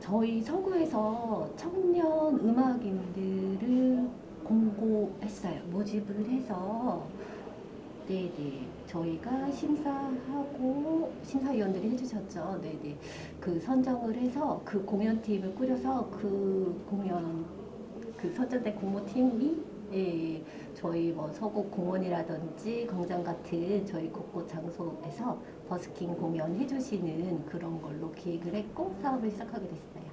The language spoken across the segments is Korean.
저희 서구에서 청년 음악인들을 공고했어요. 모집을 해서 네네 저희가 심사하고 심사위원들이 해주셨죠. 네네 그 선정을 해서 그 공연팀을 꾸려서 그 공연 그 선정된 공모팀이 예, 저희 뭐 서구 공원이라든지 광장 같은 저희 곳곳 장소에서 버스킹 공연 해주시는 그런 걸로 기획을 했고 사업을 시작하게 됐어요.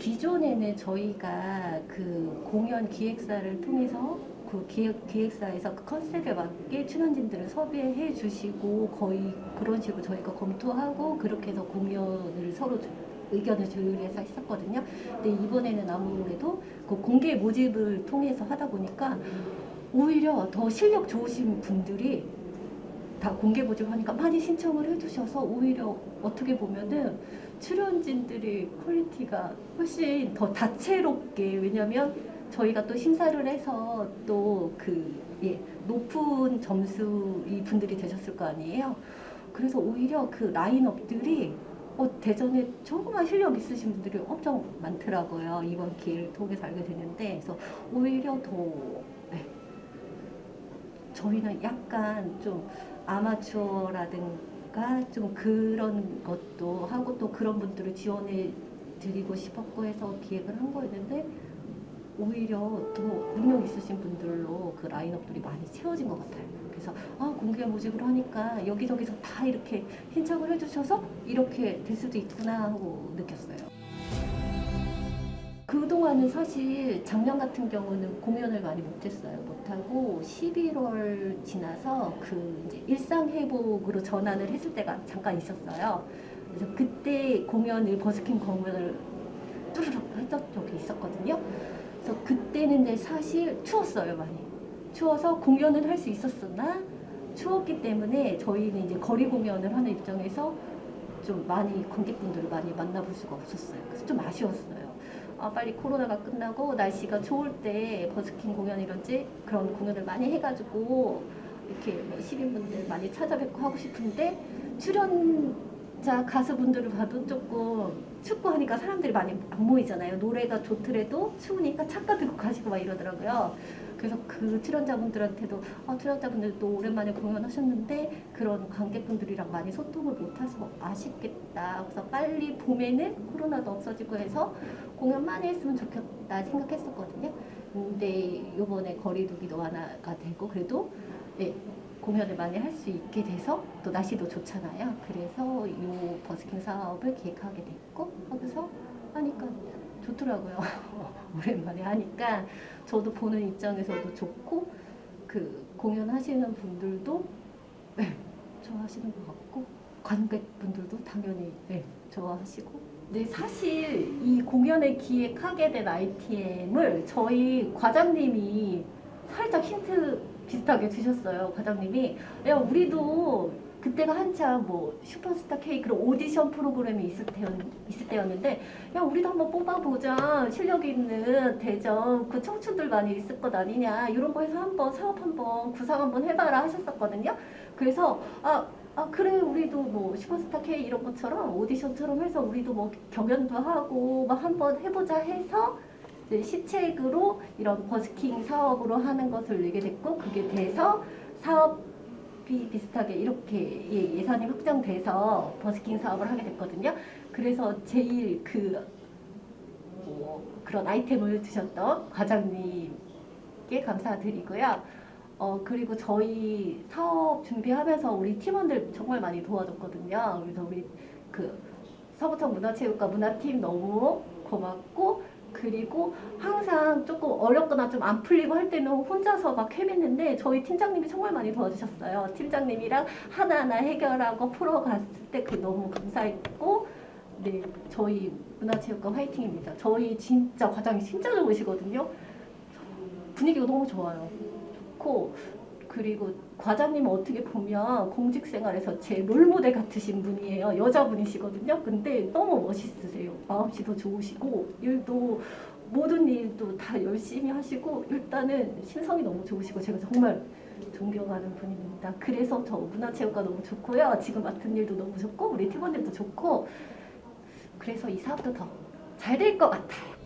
기존에는 저희가 그 공연 기획사를 통해서 그 기획, 기획사에서 그 컨셉에 맞게 출연진들을 섭외해 주시고 거의 그런 식으로 저희가 검토하고 그렇게 해서 공연을 서로 조- 의견을 조율해서 했었거든요. 근데 이번에는 아무래도 그 공개 모집을 통해서 하다 보니까 오히려 더 실력 좋으신 분들이 다 공개 모집하니까 많이 신청을 해주셔서 오히려 어떻게 보면은 출연진들의 quality가 훨씬 더 다채롭게 왜냐면 저희가 또 심사를 해서 또그 예, 높은 점수 이 분들이 되셨을 거 아니에요. 그래서 오히려 그 라인업들이 어, 대전에 조그만 실력 있으신 분들이 엄청 많더라고요. 이번 기회를 통해서 알게 됐는데 그래서 오히려 더 네, 저희는 약간 좀 아마추어라든가 좀 그런 것도 하고 또 그런 분들을 지원해 드리고 싶었고 해서 기획을 한 거였는데 오히려 더 능력 있으신 분들로 그 라인업들이 많이 채워진 것 같아요. 그래서 아 공개 모집을 하니까 여기저기서 다 이렇게 신청을 해주셔서 이렇게 될 수도 있구나 하고 느꼈어요. 그동안은 사실 작년 같은 경우는 공연을 많이 못했어요. 못하고 11월 지나서 그 이제 일상 회복으로 전환을 했을 때가 잠깐 있었어요. 그래서 그때 공연을 버스킹 공연을 뚜루룩 했던 적이 있었거든요. 그래서 그때는 근데 사실 추웠어요 많이. 추워서 공연을 할 수 있었으나 추웠기 때문에 저희는 이제 거리 공연을 하는 입장에서 좀 많이 관객분들을 많이 만나볼 수가 없었어요. 그래서 좀 아쉬웠어요. 아, 빨리 코로나가 끝나고 날씨가 좋을 때 버스킹 공연이런지 그런 공연을 많이 해가지고 이렇게 뭐 시민분들 많이 찾아뵙고 하고 싶은데 출연자 가수분들을 봐도 조금 춥고 하니까 사람들이 많이 안 모이잖아요. 노래가 좋더라도 추우니까 차가 들고 가시고 막 이러더라고요. 그래서 그 출연자분들한테도 아, 출연자분들도 오랜만에 공연하셨는데 그런 관객분들이랑 많이 소통을 못해서 아쉽겠다. 그래서 빨리 봄에는 코로나도 없어지고 해서 공연 많이 했으면 좋겠다 생각했었거든요. 근데 요번에 거리두기도 완화가 되고 그래도 예, 공연을 많이 할 수 있게 돼서 또 날씨도 좋잖아요. 그래서 이 버스킹 사업을 기획하게 됐고 거기서 하니까 좋더라고요. 오랜만에 하니까 저도 보는 입장에서도 좋고 그 공연하시는 분들도 네, 좋아하시는 것 같고 관객분들도 당연히 네, 좋아하시고 네, 사실 이 공연을 기획하게 된 ITM을 저희 과장님이 살짝 힌트 비슷하게 주셨어요. 과장님이 야 우리도 그때가 한참 뭐 슈퍼스타 K 그런 오디션 프로그램이 있을, 때, 있을 때였는데 야 우리도 한번 뽑아보자 실력 있는 대전 그 청춘들 많이 있을 것 아니냐 이런 거 해서 한번 사업 한번 구상 한번 해봐라 하셨었거든요. 그래서 아 아 그래 우리도 뭐 슈퍼스타 K 이런 것처럼 오디션처럼 해서 우리도 뭐 경연도 하고 막 한번 해보자 해서 시책으로 이런 버스킹 사업으로 하는 것을 내게 됐고 그게 돼서 사업비 비슷하게 이렇게 예, 예산이 확정돼서 버스킹 사업을 하게 됐거든요. 그래서 제일 그 뭐 그런 아이템을 주셨던 과장님께 감사드리고요. 어 그리고 저희 사업 준비하면서 우리 팀원들 정말 많이 도와줬거든요. 그래서 우리 그 서부청 문화체육과 문화팀 너무 고맙고 그리고 항상 조금 어렵거나 좀 안 풀리고 할 때는 혼자서 막 헤맸는데 저희 팀장님이 정말 많이 도와주셨어요. 팀장님이랑 하나하나 해결하고 풀어갔을 때 그 너무 감사했고 네 저희 문화체육과 화이팅입니다. 저희 진짜 과장이 진짜 좋으시거든요. 분위기가 너무 좋아요. 좋고 그리고 과장님은 어떻게 보면 공직 생활에서 제 롤모델 같으신 분이에요. 여자분이시거든요. 근데 너무 멋있으세요. 마음씨도 좋으시고 일도 모든 일도 다 열심히 하시고 일단은 신성이 너무 좋으시고 제가 정말 존경하는 분입니다. 그래서 저 문화체육과 너무 좋고요. 지금 맡은 일도 너무 좋고 우리 팀원들도 좋고 그래서 이 사업도 더 잘 될 것 같아요.